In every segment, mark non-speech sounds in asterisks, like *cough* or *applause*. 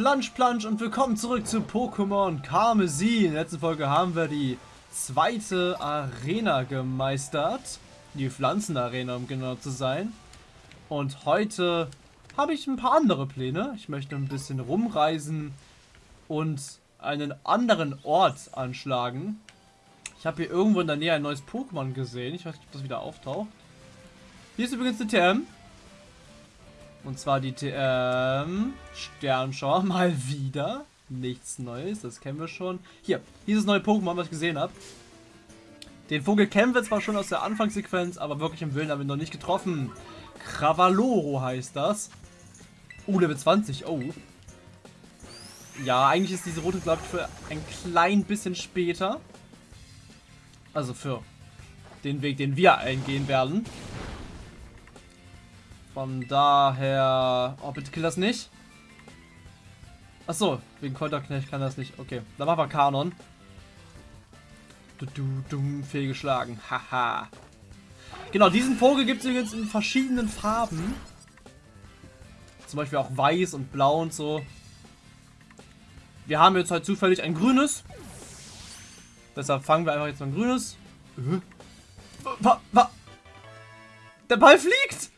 Plansch, Plansch und willkommen zurück zu Pokémon Karmesin. In der letzten Folge haben wir die zweite Arena gemeistert. Die Pflanzenarena, um genau zu sein. Und heute habe ich ein paar andere Pläne. Ich möchte ein bisschen rumreisen und einen anderen Ort anschlagen. Ich habe hier irgendwo in der Nähe ein neues Pokémon gesehen. Ich weiß nicht, ob das wieder auftaucht. Hier ist übrigens die TM. Und zwar die TM Sternschauer *laughs* mal wieder. Nichts Neues, das kennen wir schon. Hier, dieses neue Pokémon, was ich gesehen habe. Den Vogel kennen wir zwar schon aus der Anfangssequenz, aber wirklich im Willen haben wir noch nicht getroffen. Cravaloro heißt das. Uh, Level 20, oh. Ja, eigentlich ist diese rote, glaube ich, für ein klein bisschen später. Also für den Weg, den wir eingehen werden. Von daher... Oh, bitte kill das nicht. Achso, wegen Konterknecht kann das nicht. Okay, dann machen wir Kanon. Du, du, dumm, fehlgeschlagen. Haha. genau, diesen Vogel gibt es übrigens in verschiedenen Farben. Zum Beispiel auch weiß und blau und so. Wir haben jetzt halt zufällig ein grünes. Deshalb fangen wir einfach jetzt mal ein grünes. Äh? Der Ball fliegt!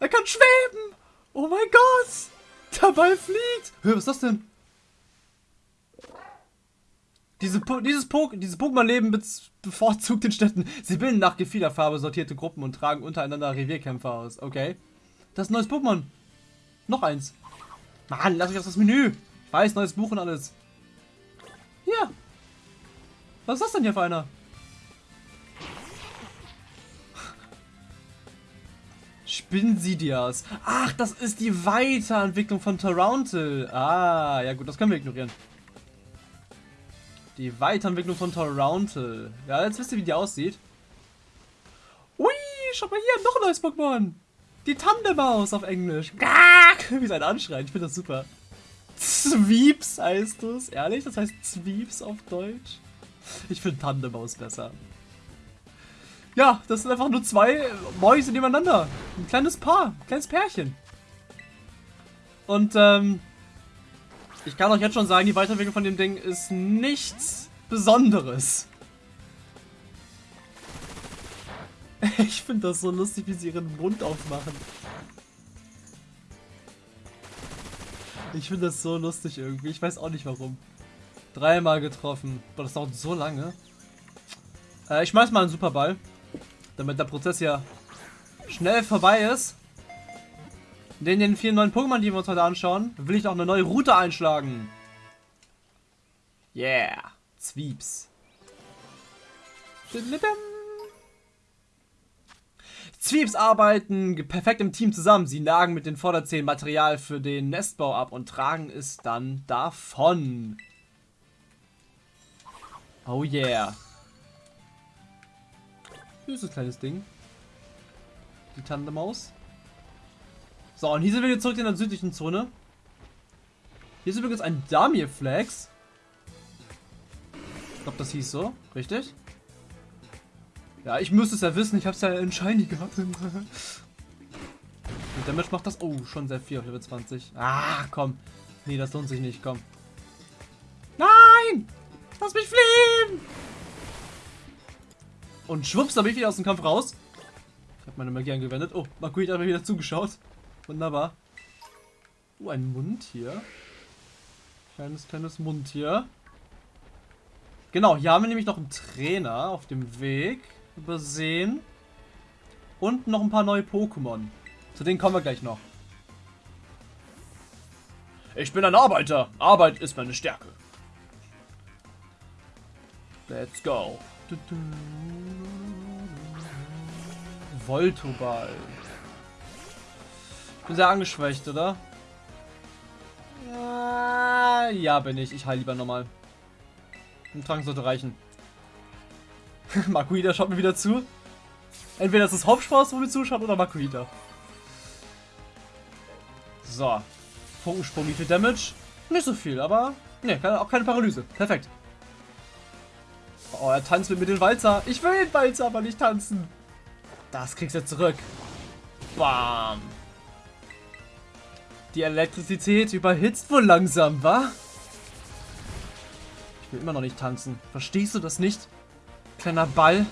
Er kann schweben! Oh mein Gott! Ball fliegt! Hör, was ist das denn? Diese po dieses, po dieses Pokémon-Leben be bevorzugt den Städten. Sie bilden nach Gefiederfarbe sortierte Gruppen und tragen untereinander Revierkämpfer aus. Okay. Das ist ein neues Pokémon. Noch eins. Mann, lass mich aus das Menü. Ich weiß, neues Buch und alles. Hier. Was ist das denn hier für einer? Spinsidias. Ach, das ist die Weiterentwicklung von Toronto. Ah, ja gut, das können wir ignorieren. Die Weiterentwicklung von Toronto. Ja, jetzt wisst ihr, wie die aussieht. Ui, schau mal hier, noch ein neues Pokémon. Die Tandemaus auf Englisch. *laughs* Wie sein Anschreien, ich finde das super. Zweeps heißt es. Ehrlich, das heißt Zweeps auf Deutsch. Ich finde Tandemaus besser. Ja, das sind einfach nur zwei Mäuse nebeneinander. Ein kleines Paar, ein kleines Pärchen. Und ähm, ich kann euch jetzt schon sagen, die Weiterentwicklung von dem Ding ist nichts Besonderes. *laughs* Ich finde das so lustig, wie sie ihren Mund aufmachen. Ich finde das so lustig irgendwie. Ich weiß auch nicht warum. Dreimal getroffen. Boah, das dauert so lange. Äh, ich schmeiß mal einen Superball damit der Prozess ja schnell vorbei ist. In den vielen neuen Pokémon, die wir uns heute anschauen, will ich auch eine neue Route einschlagen. Yeah, Zwieps. Zwieps arbeiten perfekt im Team zusammen. Sie nagen mit den Vorderzähnen Material für den Nestbau ab und tragen es dann davon. Oh yeah. Süßes kleines Ding. Die Tandemaus. So, und hier sind wir jetzt zurück in der südlichen Zone. Hier ist übrigens ein Damir-Flags. Ich glaube, das hieß so. Richtig? Ja, ich müsste es ja wissen. Ich habe es ja in Shiny gehabt. *laughs* Und Damage macht das... Oh, schon sehr viel auf Level 20. Ah, komm. Nee, das lohnt sich nicht. Komm. Nein! Lass mich fliehen! Und schwupps, da bin ich wieder aus dem Kampf raus. Ich habe meine Magie angewendet. Oh, Makui hat mir wieder zugeschaut. Wunderbar. Oh, ein Mund hier. Kleines, kleines Mund hier. Genau, hier haben wir nämlich noch einen Trainer auf dem Weg übersehen. Und noch ein paar neue Pokémon. Zu denen kommen wir gleich noch. Ich bin ein Arbeiter. Arbeit ist meine Stärke. Let's go. Voltoball. Ich bin sehr angeschwächt, oder? Ja, ja bin ich. Ich heile lieber nochmal. Ein Trank sollte reichen. *laughs* Makuita schaut mir wieder zu. Entweder ist es Hauptspaß, wo mir zuschaut, oder Makuita. So. Funkensprung, wie viel Damage? Nicht so viel, aber... Ne, auch keine Paralyse. Perfekt. Oh, er tanzt mit mir den Walzer. Ich will den Walzer aber nicht tanzen. Das kriegst du zurück. Bam. Die Elektrizität überhitzt wohl langsam, wa? Ich will immer noch nicht tanzen. Verstehst du das nicht? Kleiner Ball.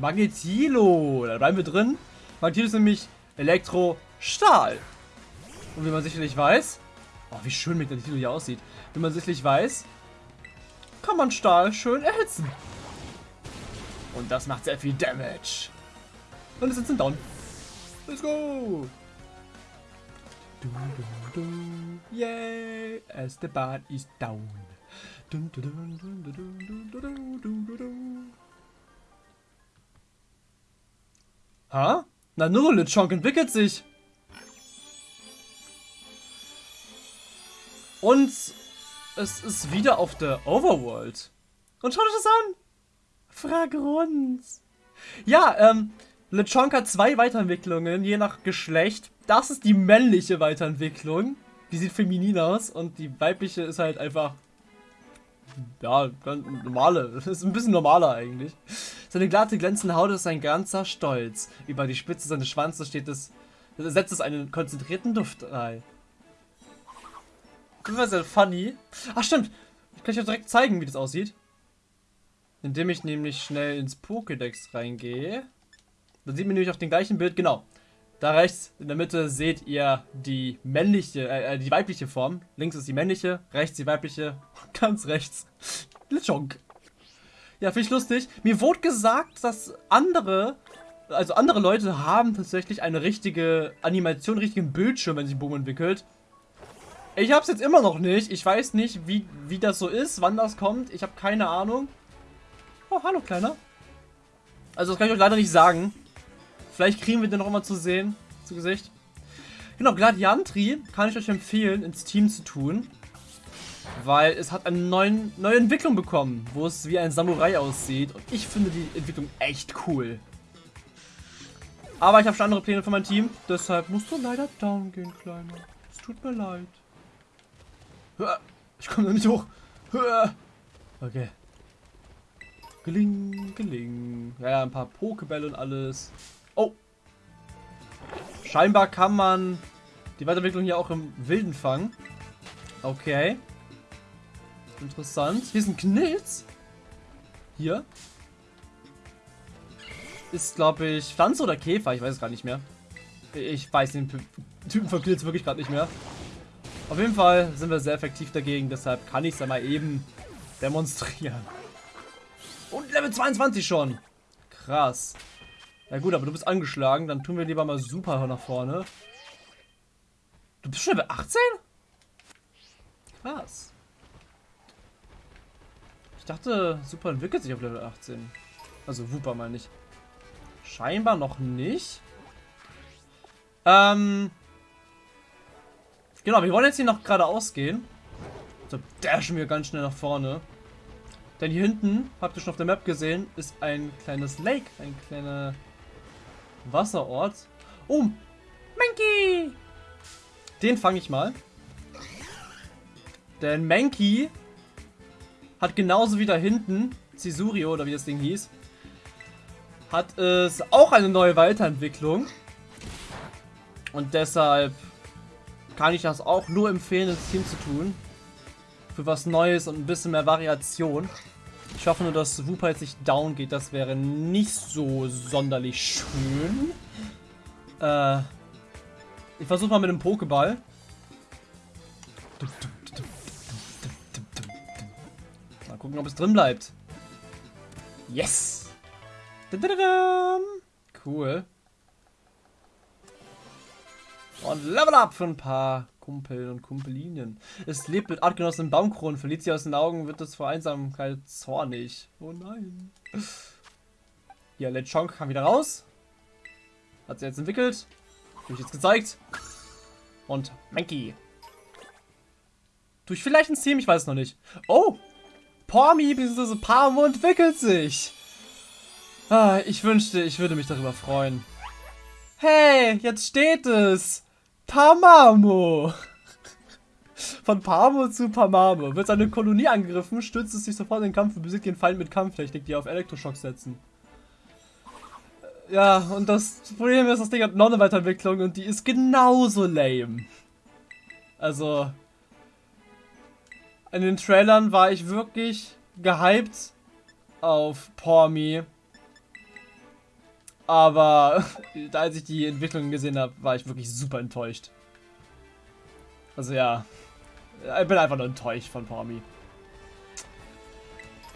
Magnetilo. Da bleiben wir drin. Magnetilo ist nämlich Stahl. Und wie man sicherlich weiß... Oh, wie schön mit der Titel hier aussieht. Wie man sicherlich weiß, kann man Stahl schön erhitzen. Und das macht sehr viel Damage. Und es ist ein Down. Let's go! Du, du, du. Yay! Esteban is down. Dun, dun, dun, Ha? Na nur, LeChonk entwickelt sich. Und es ist wieder auf der Overworld. Und schaut euch das an. Frag uns. Ja, ähm, Lechonk hat zwei Weiterentwicklungen, je nach Geschlecht. Das ist die männliche Weiterentwicklung. Die sieht feminin aus und die weibliche ist halt einfach ja, ganz normale. *laughs* Ist ein bisschen normaler eigentlich. Seine glatte, glänzende Haut ist ein ganzer Stolz. Über die Spitze seines Schwanzes steht es, setzt es einen konzentrierten Duft ein. Das war sehr funny. Ach stimmt, ich kann euch ja direkt zeigen, wie das aussieht. Indem ich nämlich schnell ins Pokédex reingehe. Dann sieht man nämlich auf dem gleichen Bild, genau. Da rechts in der Mitte seht ihr die männliche, äh, äh die weibliche Form. Links ist die männliche, rechts die weibliche, *laughs* ganz rechts. *laughs* Lechonk. Ja, finde ich lustig. Mir wurde gesagt, dass andere, also andere Leute haben tatsächlich eine richtige Animation, richtigen Bildschirm, wenn sich ein Boom entwickelt. Ich habe es jetzt immer noch nicht. Ich weiß nicht, wie, wie das so ist, wann das kommt. Ich habe keine Ahnung. Oh, hallo, Kleiner. Also, das kann ich euch leider nicht sagen. Vielleicht kriegen wir den noch immer zu sehen, zu Gesicht. Genau, Gladiantri kann ich euch empfehlen, ins Team zu tun. Weil es hat eine neuen, neue Entwicklung bekommen, wo es wie ein Samurai aussieht. Und ich finde die Entwicklung echt cool. Aber ich habe schon andere Pläne für mein Team. Deshalb musst du leider down gehen, Kleiner. Es tut mir leid. Ich komme da nicht hoch. Okay. Geling, geling. Ja, ein paar Pokebälle und alles. Oh. Scheinbar kann man die Weiterentwicklung hier auch im Wilden fangen. Okay. Interessant. Hier ist ein Knilz. Hier. Ist, glaube ich, Pflanze oder Käfer. Ich weiß es gar nicht mehr. Ich weiß den Typen von Knilz wirklich gerade nicht mehr. Auf jeden Fall sind wir sehr effektiv dagegen. Deshalb kann ich es ja mal eben demonstrieren. Und Level 22 schon. Krass. Ja gut, aber du bist angeschlagen. Dann tun wir lieber mal super nach vorne. Du bist schon Level 18? Krass. Ich dachte, Super entwickelt sich auf Level 18. Also Wooper mal nicht. Scheinbar noch nicht. Ähm. Genau, wir wollen jetzt hier noch geradeaus gehen. So dashen wir ganz schnell nach vorne. Denn hier hinten, habt ihr schon auf der Map gesehen, ist ein kleines Lake. Ein kleiner Wasserort. Oh, Mankey! Den fange ich mal. Denn Mankey hat genauso wie da hinten, Cisurio oder wie das Ding hieß, hat es auch eine neue Weiterentwicklung. Und deshalb kann ich das auch nur empfehlen, ins Team zu tun. Für was Neues und ein bisschen mehr Variation. Ich hoffe nur, dass Wooper jetzt nicht down geht. Das wäre nicht so sonderlich schön. Äh, ich versuche mal mit dem Pokéball. Mal gucken, ob es drin bleibt. Yes! Cool. Und Level Up für ein paar Kumpel und Kumpelinien. Es lebt mit Artgenossen Baumkronen, verliert sie aus den Augen, wird es vor Einsamkeit zornig. Oh nein. Ja, Lechonk kam wieder raus. Hat sie jetzt entwickelt. Habe ich jetzt gezeigt. Und Mankey. Tue ich vielleicht ins Team? Ich weiß es noch nicht. Oh! Pormi bzw. Pamo entwickelt sich. Ah, ich wünschte, ich würde mich darüber freuen. Hey, jetzt steht es. Tamamo. Von Pamo zu Pamamo. Wird seine Kolonie angegriffen, stürzt es sich sofort in den Kampf und besiegt den Feind mit Kampftechnik, die auf Elektroschock setzen. Ja, und das Problem ist, das Ding hat noch eine Weiterentwicklung und die ist genauso lame. Also, in den Trailern war ich wirklich gehypt auf Pormi. Aber *laughs* als ich die Entwicklung gesehen habe, war ich wirklich super enttäuscht. Also ja, ich bin einfach nur enttäuscht von Pormi.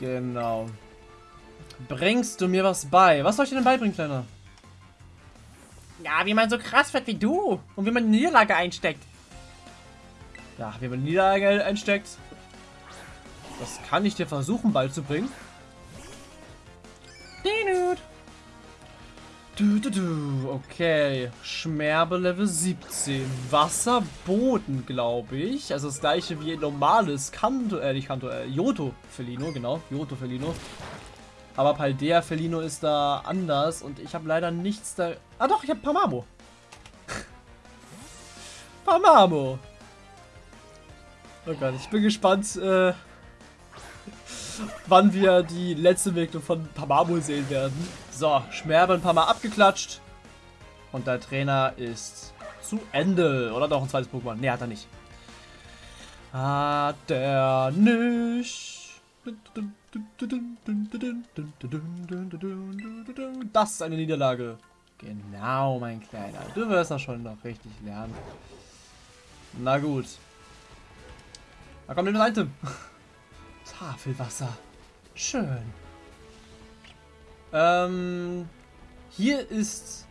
Genau. Bringst du mir was bei? Was soll ich dir denn beibringen, Kleiner? Ja, wie man so krass wird wie du und wie man eine Niederlage einsteckt. Ja, wie man eine Niederlage einsteckt. Das kann ich dir versuchen beizubringen. Okay. Schmerbe Level 17. Wasserboden, glaube ich. Also das gleiche wie normales Kanto, äh, nicht Kanto, äh, Yoto Felino, genau. Yoto Felino. Aber Paldea Felino ist da anders und ich habe leider nichts da. Ah doch, ich habe Pamamo. *laughs* Pamamo. Oh Gott, ich bin gespannt, äh, *laughs* wann wir die letzte Entwicklung von Pamamo sehen werden. So, Schmerbe ein paar Mal abgeklatscht. Und der Trainer ist zu Ende. Oder doch ein zweites Pokémon? Ne, hat er nicht. Hat er nicht. Das ist eine Niederlage. Genau, mein Kleiner. Du wirst das schon noch richtig lernen. Na gut. Da kommt ein Item. *laughs* Tafelwasser. Schön. Ähm, hier ist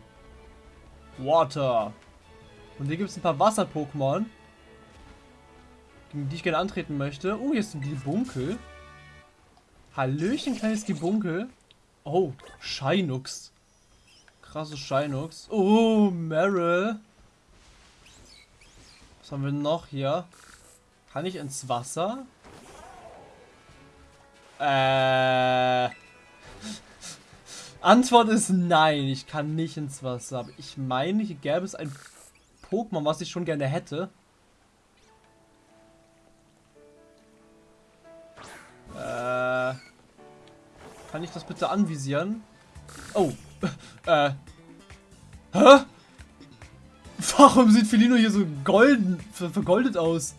Water. Und hier gibt es ein paar Wasser-Pokémon, gegen die ich gerne antreten möchte. Oh, hier ist ein Gibunkel. Hallöchen, kleines Gibunkel. Oh, Shinux. Krasses Shinux. Oh, Meryl. Was haben wir noch hier? Kann ich ins Wasser? Äh... Antwort ist nein, ich kann nicht ins Wasser. Aber ich meine, hier gäbe es ein Pokémon, was ich schon gerne hätte. Äh, kann ich das bitte anvisieren? Oh. *laughs* Äh. Hä? Warum sieht Felino hier so golden, vergoldet aus?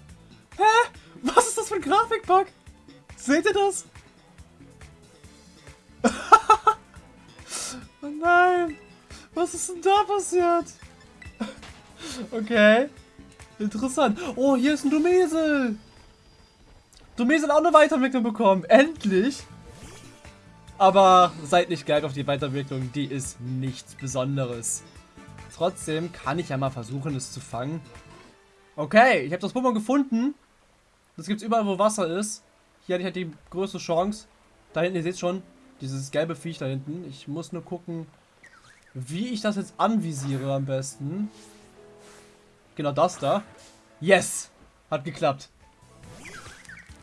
Hä? Was ist das für ein Grafikbug? Seht ihr das? Nein! Was ist denn da passiert? Okay. Interessant. Oh, hier ist ein Dumesel. Dumesel auch eine Weiterentwicklung bekommen. Endlich. Aber seid nicht geil auf die Weiterentwicklung. Die ist nichts Besonderes. Trotzdem kann ich ja mal versuchen, es zu fangen. Okay, ich habe das Pokémon gefunden. Das gibt es überall, wo Wasser ist. Hier hatte ich halt die größte Chance. Da hinten, ihr seht schon, dieses gelbe Viech da hinten. Ich muss nur gucken, wie ich das jetzt anvisiere am besten. Genau das da. Yes! Hat geklappt.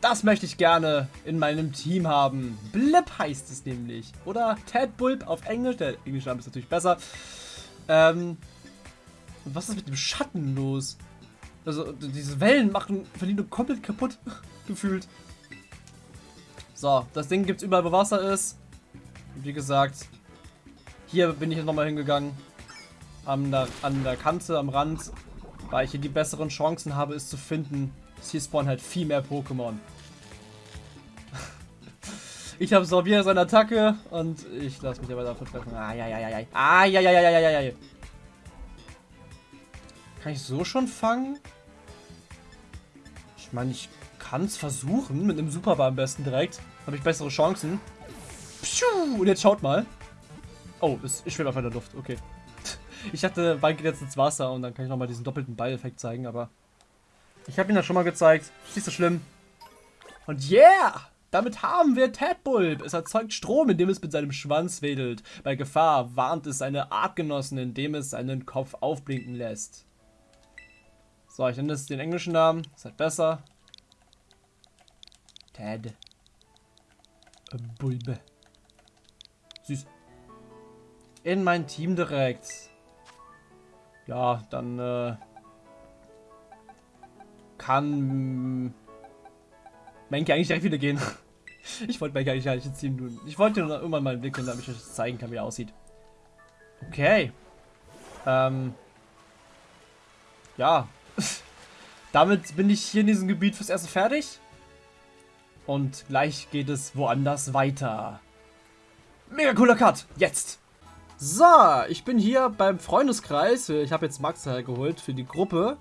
Das möchte ich gerne in meinem Team haben. Blip heißt es nämlich. Oder Tadbulb auf Englisch. Der englische Name ist natürlich besser. Ähm, was ist mit dem Schatten los? Also, diese Wellen machen Verlino komplett kaputt. *laughs* gefühlt. So, das Ding gibt es überall, wo Wasser ist. Wie gesagt, hier bin ich nochmal hingegangen. An der, an der Kante, am Rand, weil ich hier die besseren Chancen habe, es zu finden. Hier spawnen halt viel mehr Pokémon. *laughs* ich habe Sorbier seine Attacke und ich lasse mich aber dafür treffen. Ah, ja, ja, ja, ja. Ah, ja, ja, ja, ja, ja, ja. Kann ich so schon fangen? Ich meine, ich kann es versuchen. Mit einem Superbar am besten direkt. Habe ich bessere Chancen. Und jetzt schaut mal. Oh, ich schwebe einfach in der Luft. Okay. *laughs* Ich dachte, Ball geht jetzt ins Wasser und dann kann ich nochmal diesen doppelten Ball-Effekt zeigen, aber... Ich habe ihn ja schon mal gezeigt. Nicht so schlimm. Und yeah! Damit haben wir Tadbulb. Es erzeugt Strom, indem es mit seinem Schwanz wedelt. Bei Gefahr warnt es seine Artgenossen, indem es seinen Kopf aufblinken lässt. So, ich nenne es den englischen Namen. Ist halt besser. Tad. Bulbe. In mein Team direkt. Ja, dann äh, kann Menke eigentlich direkt wieder gehen. *laughs* Ich wollte Menke eigentlich nicht ins Team tun. Ich wollte nur irgendwann mal entwickeln, damit ich euch zeigen kann, wie er aussieht. Okay. Ähm. Ja. *laughs* damit bin ich hier in diesem Gebiet fürs Erste fertig. Und gleich geht es woanders weiter. Mega cooler Cut. Jetzt. So, ich bin hier beim Freundeskreis. Ich habe jetzt Max hergeholt für die Gruppe.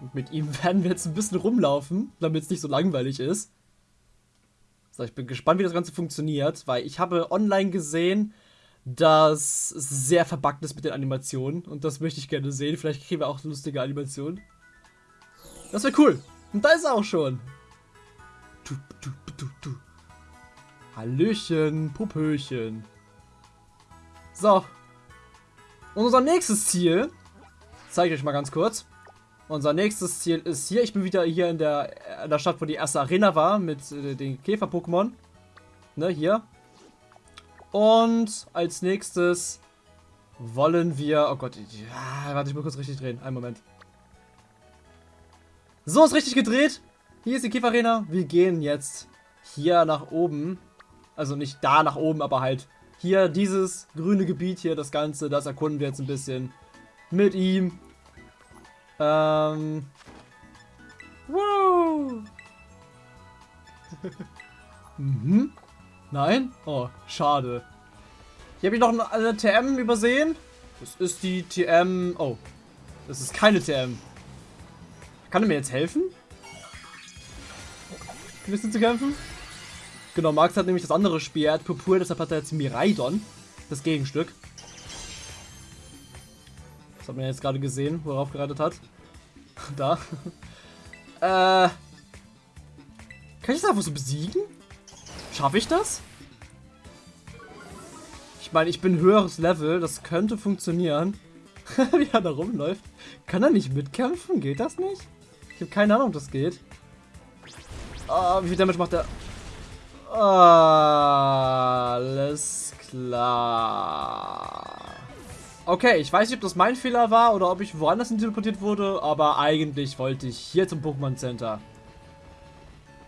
Und mit ihm *laughs* werden wir jetzt ein bisschen rumlaufen, damit es nicht so langweilig ist. So, ich bin gespannt, wie das Ganze funktioniert, weil ich habe online gesehen, dass es sehr verbuggt ist mit den Animationen. Und das möchte ich gerne sehen. Vielleicht kriegen wir auch lustige Animationen. Das wäre cool. Und da ist er auch schon. Du, du, du. Hallöchen, Pupöchen. So. Und unser nächstes Ziel, zeige ich euch mal ganz kurz. Unser nächstes Ziel ist hier. Ich bin wieder hier in der, in der Stadt, wo die erste Arena war, mit äh, den Käfer-Pokémon. Ne, hier. Und als nächstes wollen wir... Oh Gott, ja, warte, ich muss kurz richtig drehen. Einen Moment. So, ist richtig gedreht. Hier ist die Käfer-Arena. Wir gehen jetzt hier nach oben. Also nicht da nach oben, aber halt hier dieses grüne Gebiet hier, das Ganze, das erkunden wir jetzt ein bisschen mit ihm. Ähm. Wow. *laughs* mhm. Nein? Oh, schade. Hier habe ich noch eine TM übersehen. Das ist die TM... Oh. Das ist keine TM. Kann er mir jetzt helfen? Ein bisschen zu kämpfen? Genau, Max hat nämlich das andere Spiel. Er hat Purpur, deshalb hat er jetzt Miraidon. Das Gegenstück. Das hat man jetzt gerade gesehen, wo er hat. *laughs* da. äh. Kann ich das einfach so besiegen? Schaffe ich das? Ich meine, ich bin höheres Level. Das könnte funktionieren. *laughs* Wie er da rumläuft. Kann er nicht mitkämpfen? Geht das nicht? Ich habe keine Ahnung, ob das geht. Oh, wie viel Damage macht er? Alles klar. Okay, ich weiß nicht, ob das mein Fehler war oder ob ich woanders hin teleportiert wurde, aber eigentlich wollte ich hier zum Pokémon Center.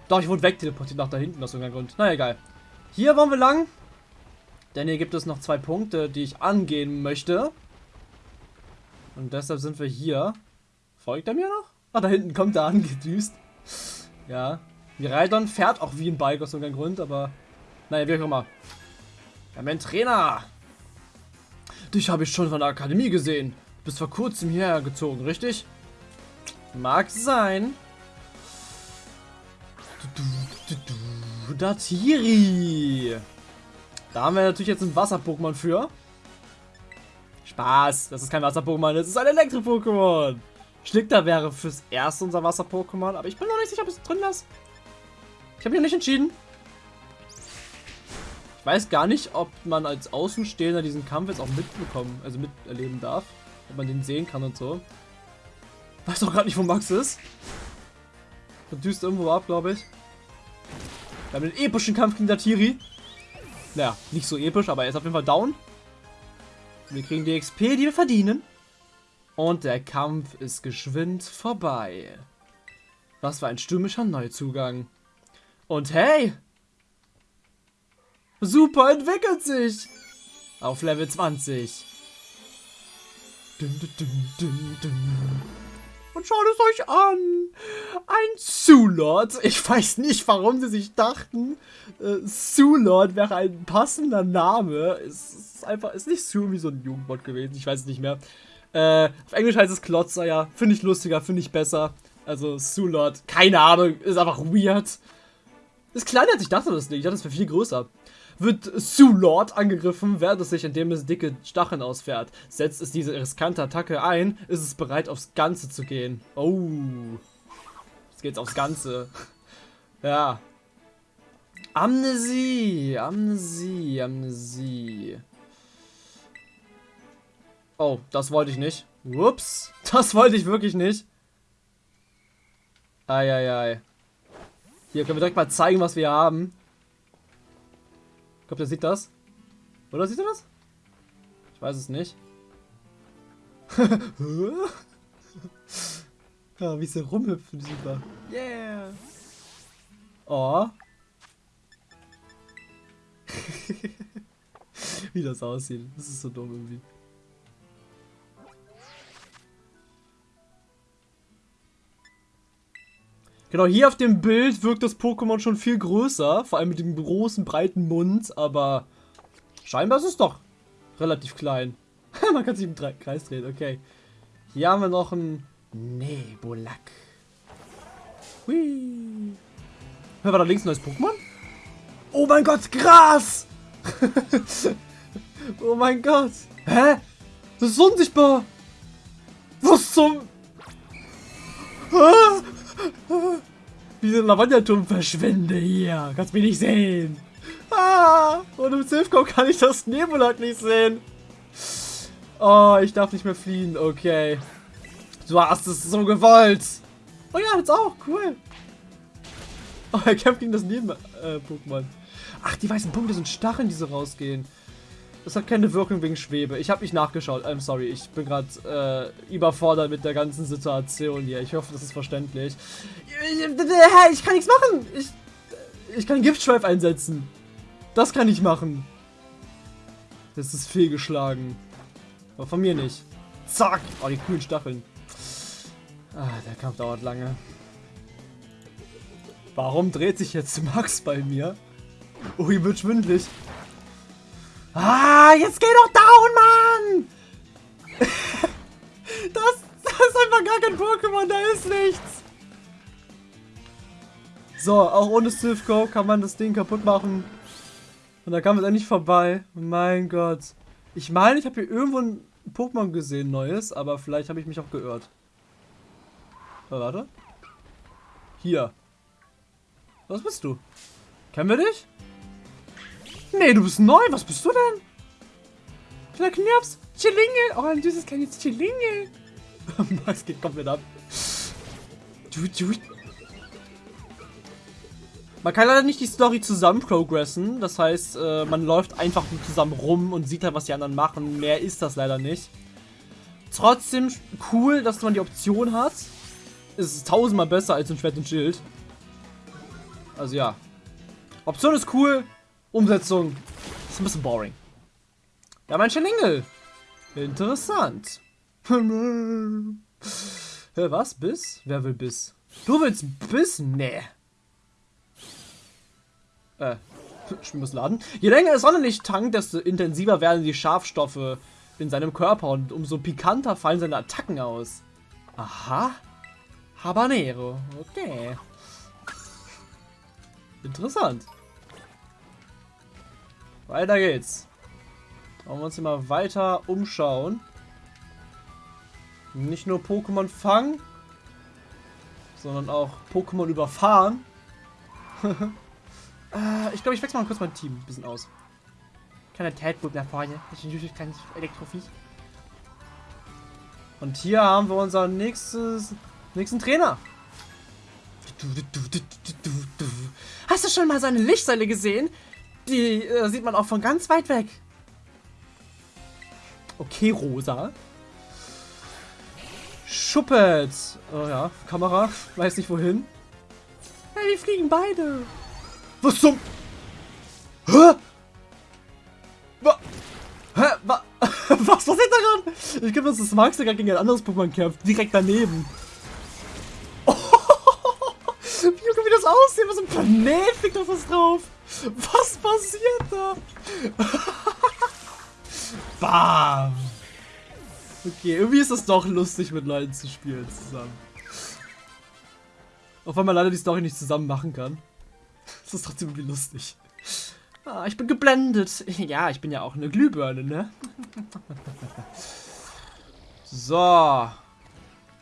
Doch, ich wurde wegteleportiert nach da hinten aus irgendeinem Grund. Na egal. Hier wollen wir lang. Denn hier gibt es noch zwei Punkte, die ich angehen möchte. Und deshalb sind wir hier. Folgt er mir noch? Ah, da hinten kommt er *laughs* angedüst. Ja, Miraidon fährt auch wie ein Bike aus irgendeinem Grund, aber naja, wie auch immer. Haben einen Trainer. Dich habe ich schon von der Akademie gesehen. Du bist vor kurzem hierher gezogen, richtig? Mag sein. Datiri. Da haben wir natürlich jetzt ein Wasser-Pokémon für. Spaß, das ist kein Wasser-Pokémon, das ist ein Elektro-Pokémon. Schlickter wäre fürs erste unser Wasser-Pokémon, aber ich bin noch nicht sicher, ob es drin ist. Ich habe mich nicht entschieden. Ich weiß gar nicht, ob man als Außenstehender diesen Kampf jetzt auch mitbekommen, also miterleben darf. Ob man den sehen kann und so. Weiß doch gerade nicht, wo Max ist. Der düst irgendwo ab, glaube ich. Wir haben einen epischen Kampf gegen Datiri. Naja, nicht so episch, aber er ist auf jeden Fall down. Wir kriegen die XP, die wir verdienen. Und der Kampf ist geschwind vorbei. Was für ein stürmischer Neuzugang. Und hey! Super entwickelt sich! Auf Level 20. Dun, dun, dun, Und schaut es euch an! Ein Zulord. Ich weiß nicht, warum sie sich dachten, äh, wäre ein passender Name. Es ist einfach, ist nicht Sue wie so ein Jugendbot gewesen. Ich weiß es nicht mehr. Äh, auf Englisch heißt es Klotzer, ja. Finde ich lustiger, finde ich besser. Also Zulord, keine Ahnung, ist einfach weird. Ist kleiner als ich dachte das Ding. Ich dachte, das wäre viel größer. Wird Sue Lord angegriffen, während es sich, indem es dicke Stacheln ausfährt. Setzt es diese riskante Attacke ein, ist es bereit, aufs Ganze zu gehen. Oh. Jetzt geht's aufs Ganze. ja. Amnesie, Amnesie, Amnesie. Oh, das wollte ich nicht. Ups, *laughs* das wollte ich wirklich nicht. Eieiei. Hier können wir direkt mal zeigen, was wir haben. Ich glaube, der sieht das. Oder sieht er das? Ich weiß es nicht. *laughs* Ja, wie sie rumhüpfen, super. Yeah. Oh. *laughs* wie das aussieht. Das ist so dumm irgendwie. Genau, hier auf dem Bild wirkt das Pokémon schon viel größer. Vor allem mit dem großen, breiten Mund. Aber scheinbar ist es doch relativ klein. *laughs* Man kann sich im Kreis drehen, okay. Hier haben wir noch einen Nebulak. Hui. Hör, war da links ein neues Pokémon? Oh mein Gott, Gras! *laughs* oh mein Gott. Hä? Das ist unsichtbar. Was zum... Wie ein Lavanderturm verschwinde hier. Kannst mich nicht sehen. Ah, und im Silphcom kann ich das Nebulak nicht sehen. Oh, ich darf nicht mehr fliehen. Okay. Du hast es so gewollt. Oh ja, jetzt auch. Cool. Oh, er kämpft gegen das Neben-Pokémon. Äh, Ach, die weißen Punkte sind Stacheln, die so rausgehen. Das hat keine Wirkung wegen Schwebe. Ich habe nicht nachgeschaut. I'm sorry. Ich bin gerade äh, überfordert mit der ganzen Situation hier. Ich hoffe, das ist verständlich. Ich, kann nichts machen. Ich, ich kann Giftschweif einsetzen. Das kann ich machen. Das ist fehlgeschlagen. Aber von mir nicht. Zack. Oh, die coolen Stacheln. Ah, der Kampf dauert lange. Warum dreht sich jetzt Max bei mir? Oh, ihm wird schwindlig. Ah, jetzt geh doch down, Mann! *laughs* das, das ist einfach gar kein Pokémon, da ist nichts. So, auch ohne Silphco kann man das Ding kaputt machen. Und da kam es endlich vorbei. Mein Gott. Ich meine, ich habe hier irgendwo ein Pokémon gesehen, neues, aber vielleicht habe ich mich auch geirrt. Oh, warte. Hier. Was bist du? Kennen wir dich? Nee, du bist neu. Was bist du denn? Kleiner Knirps. Chilingel. Oh, ein süßes kleines Chilingel. *laughs* es geht komplett ab. Du, du. Man kann leider nicht die Story zusammen progressen. Das heißt, äh, man läuft einfach zusammen rum und sieht halt, was die anderen machen. Mehr ist das leider nicht. Trotzdem cool, dass man die Option hat. Es ist tausendmal besser als ein Schwert und Schild. Also ja. Option ist cool. Umsetzung ist ein bisschen boring. Ja, mein Schelingel. Interessant. *laughs* Hä, was? Biss? Wer will Biss? Du willst Biss? Nee. Äh, ich muss laden. Je länger das Sonnenlicht tankt, desto intensiver werden die Schafstoffe in seinem Körper und umso pikanter fallen seine Attacken aus. Aha. Habanero. Okay. Interessant. Weiter geht's. Wollen wir uns hier mal weiter umschauen. Nicht nur Pokémon fangen, sondern auch Pokémon überfahren. *laughs* äh, ich glaube, ich wechsle mal kurz mein Team ein bisschen aus. Kleiner Tadbulb nach vorne. Das ist ein kleines Elektroviech. Und hier haben wir unseren nächstes, nächsten Trainer. Hast du schon mal seine Lichtsäule gesehen? Die äh, sieht man auch von ganz weit weg. Okay, Rosa. Schuppet. Oh ja, Kamera. Weiß nicht wohin. Hey, die fliegen beide. Was zum... Hä? Wa Hä? Wa *laughs* Was passiert da gerade? Ich glaube, das ist Max, der gerade gegen ein anderes Pokémon kämpft. Direkt daneben. *laughs* Oh, wie das aussieht. Was ein Planet fliegt auf was drauf. Was passiert da? *laughs* Bam! Okay, irgendwie ist es doch lustig, mit Leuten zu spielen zusammen. Auch wenn man leider die Story nicht zusammen machen kann. Das ist trotzdem irgendwie lustig. Ah, ich bin geblendet. *laughs* Ja, ich bin ja auch eine Glühbirne, ne? *laughs* So.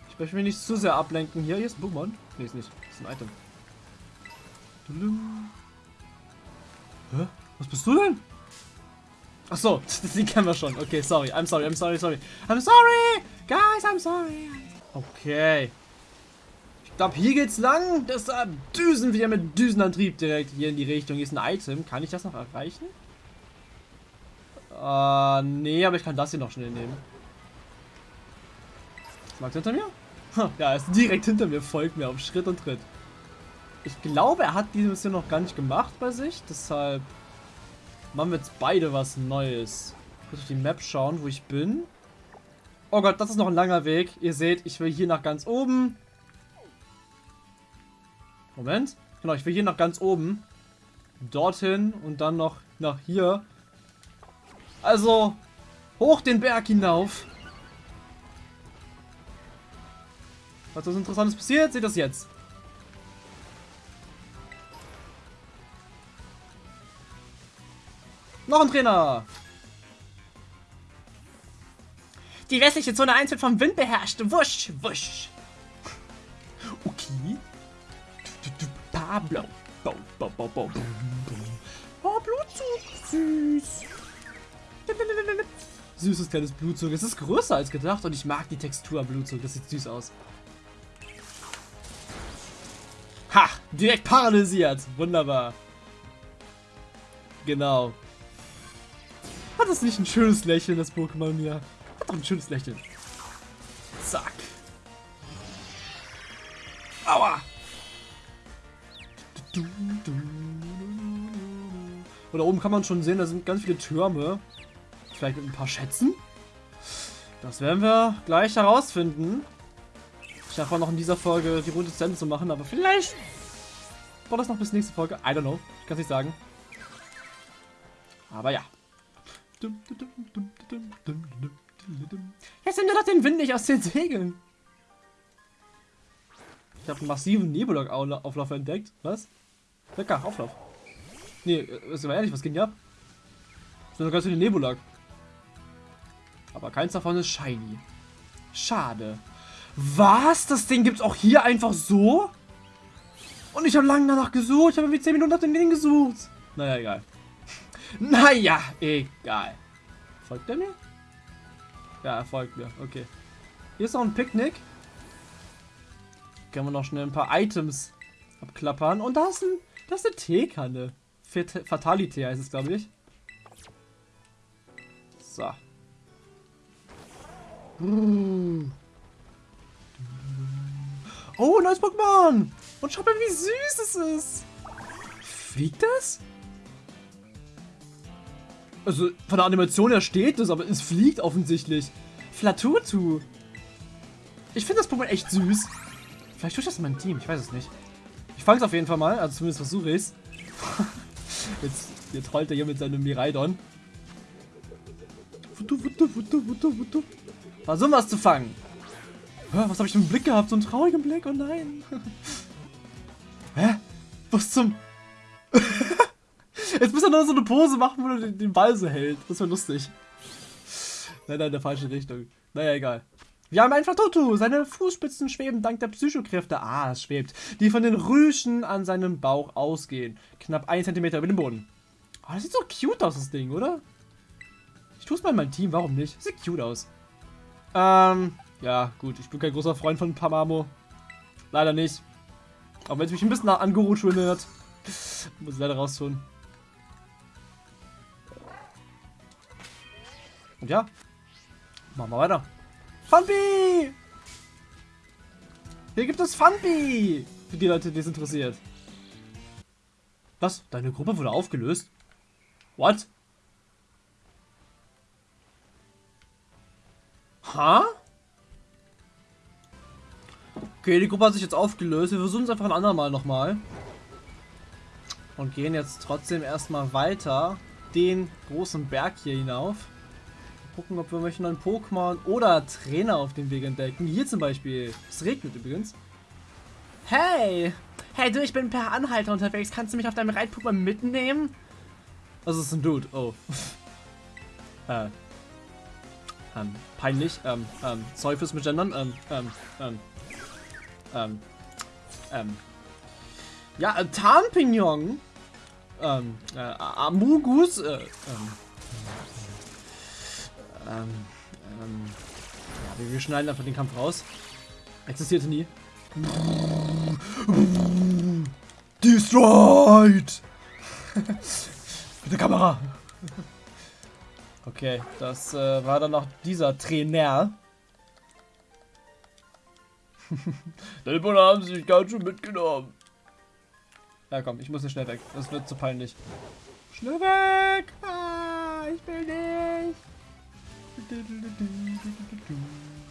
Ich möchte mich nicht zu sehr ablenken. Hier, hier ist ein Pokémon. Ne, ist nicht. Das ist ein Item. Hä? Was bist du denn? Ach so, *laughs* den kennen wir schon. Okay, sorry. I'm sorry, I'm sorry, sorry. I'm sorry! Guys, I'm sorry. Okay. Ich glaube, hier geht's lang. Deshalb düsen wir mit Düsenantrieb direkt hier in die Richtung. Hier ist ein Item. Kann ich das noch erreichen? Äh, nee, aber ich kann das hier noch schnell nehmen. Magst du hinter mir? Ja, er ist direkt hinter mir, folgt mir auf Schritt und Tritt. Ich glaube, er hat diese Mission noch gar nicht gemacht bei sich, deshalb machen wir jetzt beide was Neues. Muss auf die Map schauen, wo ich bin. Oh Gott, das ist noch ein langer Weg. Ihr seht, ich will hier nach ganz oben. Moment. Genau, ich will hier nach ganz oben. Dorthin und dann noch nach hier. Also, hoch den Berg hinauf. Was was Interessantes passiert, seht das jetzt. Noch ein Trainer. Die westliche Zone 1 wird vom Wind beherrscht. Wusch, wusch. Okay. Pablo. Bau, bau, bau, bau. Oh, Blutzug. Süß. Süßes kleines Blutzug. Es ist größer als gedacht und ich mag die Textur Blutzug. Das sieht süß aus. Ha! Direkt paralysiert. Wunderbar. Genau. Hat das nicht ein schönes Lächeln, das Pokémon hier? Hat doch ein schönes Lächeln. Zack. Aua! Und da oben kann man schon sehen, da sind ganz viele Türme. Vielleicht mit ein paar Schätzen. Das werden wir gleich herausfinden. Ich auch noch in dieser Folge die Runde zu Ende zu machen, aber vielleicht war das noch bis nächste Folge. I don't know. Ich kann es nicht sagen. Aber ja. Jetzt nimm doch den Wind nicht aus den Segeln. Ich habe einen massiven Nebulok-Auflauf entdeckt. Was? Lecker, Auflauf. Nee, ist aber ehrlich, was ging hier ab? Das sind doch ganz viele Nebulak. Aber keins davon ist shiny. Schade. Was? Das Ding gibt's auch hier einfach so? Und ich habe lange danach gesucht. Ich habe wie 10 Minuten nach dem Ding gesucht. Naja, egal. Naja, egal. Folgt er mir? Ja, er folgt mir. Okay. Hier ist noch ein Picknick. Können wir noch schnell ein paar Items abklappern. Und da ist, ein, da ist eine Teekanne. Fatality heißt es, glaube ich. So. Oh, neues Pokémon! Und schau mal, wie süß es ist! Fliegt das? Also, von der Animation her steht es, aber es fliegt offensichtlich. Flatutu. Ich finde das Pokémon echt süß. Vielleicht tue ich das in meinem Team, ich weiß es nicht. Ich fange es auf jeden Fall mal, also zumindest versuche ich es. *laughs* Jetzt, jetzt trollt er hier mit seinem Miraidon. Versuchen wir es zu fangen. Was habe ich einen Blick gehabt? So einen traurigen Blick? Oh nein. *laughs* Hä? Was zum... *laughs* Jetzt muss er nur so eine Pose machen, wo er den, Ball so hält. Das wäre lustig. Nein, nein, in der falschen Richtung. Naja, egal. Wir haben einfach Toto. Seine Fußspitzen schweben dank der Psychokräfte. Ah, es schwebt. Die von den Rüschen an seinem Bauch ausgehen. Knapp 1 cm über dem Boden. Oh, das sieht so cute aus, das Ding, oder? Ich tue es mal in mein Team, warum nicht? Sieht cute aus. Ähm, ja, gut. Ich bin kein großer Freund von Pamamo. Leider nicht. Auch wenn es mich ein bisschen an Guru erinnert. Muss ich leider raustun. Und ja. Machen wir weiter. Funby! Hier gibt es Funby! Für die Leute, die es interessiert. Was? Deine Gruppe wurde aufgelöst? What? Ha? Okay, die Gruppe hat sich jetzt aufgelöst. Wir versuchen es einfach ein andermal nochmal. Und gehen jetzt trotzdem erstmal weiter den großen Berg hier hinauf gucken, ob wir möchten einen Pokémon oder Trainer auf dem Weg entdecken. Hier zum Beispiel. Es regnet übrigens. Hey! Hey du, ich bin per Anhalter unterwegs. Kannst du mich auf deinem Reit-Pokémon mitnehmen? Das ist ein Dude. Oh. *laughs* äh. Ähm, peinlich. Ähm, ähm, sorry fürs Gendern. Ähm, ähm, ähm, ähm, ähm. Ja, äh, Tarnpignon. Ähm, äh, Amugus. Äh, ähm. Ähm, ähm, ja, wir, wir schneiden einfach den Kampf raus. Existierte nie. Destroyed! Mit der Kamera! Okay, das äh, war dann noch dieser Trainer. *laughs* Bulle haben sich ganz schön mitgenommen. Ja komm, ich muss hier schnell weg. Das wird zu peinlich. Schnell weg! Ah, ich will nicht!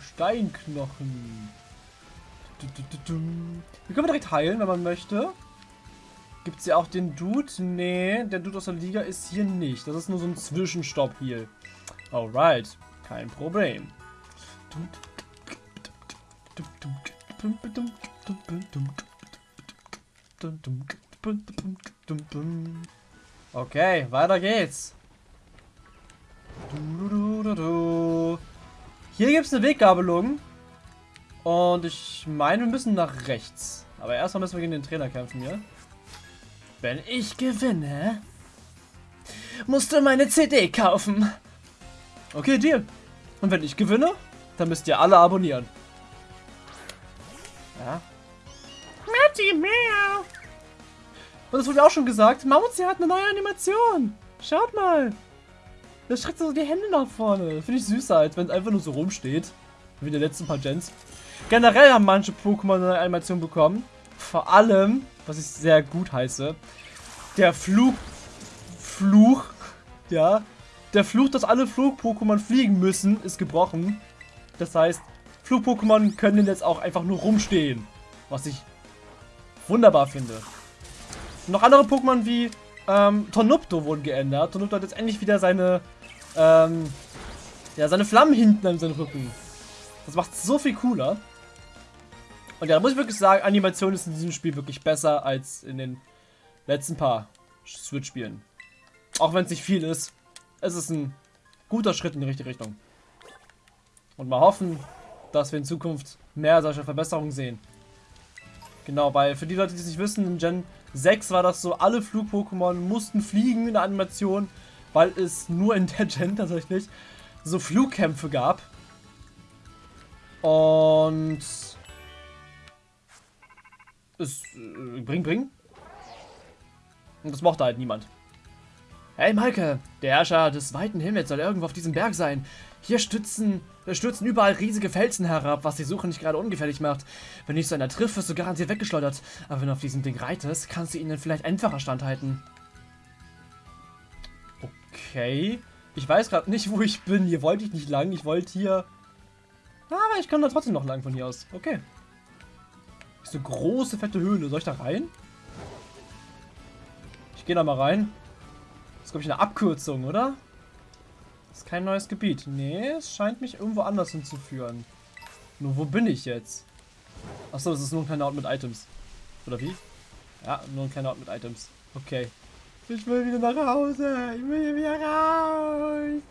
Steinknochen. Hier können wir direkt heilen, wenn man möchte. Gibt es ja auch den Dude? Nee, der Dude aus der Liga ist hier nicht. Das ist nur so ein Zwischenstopp hier. Alright, kein Problem. Okay, weiter geht's. Hier gibt es eine Weggabelung. Und ich meine, wir müssen nach rechts. Aber erstmal müssen wir gegen den Trainer kämpfen hier. Wenn ich gewinne, musst du meine CD kaufen. Okay, Deal. Und wenn ich gewinne, dann müsst ihr alle abonnieren. Ja. Matty Meow. Und es wurde auch schon gesagt, Mammutzia hat eine neue Animation. Schaut mal. Da streckt so die Hände nach vorne. Finde ich süßer, als wenn es einfach nur so rumsteht. Wie in den letzten paar Gens. Generell haben manche Pokémon eine Animation bekommen. Vor allem, was ich sehr gut heiße, der Flug... Fluch, ja, der Fluch, dass alle Flug-Pokémon fliegen müssen, ist gebrochen. Das heißt, Flug-Pokémon können jetzt auch einfach nur rumstehen. Was ich wunderbar finde. Noch andere Pokémon wie ähm, Tornupto wurden geändert. Tornupto hat jetzt endlich wieder seine, ähm, ja, seine Flammen hinten an seinem Rücken. Das macht so viel cooler. Und ja, da muss ich wirklich sagen, Animation ist in diesem Spiel wirklich besser als in den letzten paar Switch-Spielen. Auch wenn es nicht viel ist. Es ist ein guter Schritt in die richtige Richtung. Und mal hoffen, dass wir in Zukunft mehr solcher Verbesserungen sehen. Genau, weil für die Leute, die es nicht wissen, in Gen 6 war das so, alle Flug-Pokémon mussten fliegen in der Animation, weil es nur in der Gen tatsächlich so Flugkämpfe gab. Und es äh, bring, bring. Und das mochte halt niemand. Hey Maike, der Herrscher des weiten Himmels soll irgendwo auf diesem Berg sein. Hier stützen, äh, stürzen überall riesige Felsen herab, was die Suche nicht gerade ungefährlich macht. Wenn dich so einer trifft, wirst du garantiert weggeschleudert. Aber wenn du auf diesem Ding reitest, kannst du ihnen vielleicht einfacher standhalten. Okay. Ich weiß gerade nicht, wo ich bin. Hier wollte ich nicht lang. Ich wollte hier... Aber ich kann da trotzdem noch lang von hier aus. Okay. Ist eine große, fette Höhle. Soll ich da rein? Ich gehe da mal rein. Das ist, glaube ich, eine Abkürzung, oder? Das ist kein neues Gebiet. Nee, es scheint mich irgendwo anders hinzuführen. Nur wo bin ich jetzt? Achso, das ist nur ein kleiner Ort mit Items. Oder wie? Ja, nur ein kleiner Ort mit Items. Okay. Ich will wieder nach Hause. Ich will hier wieder raus.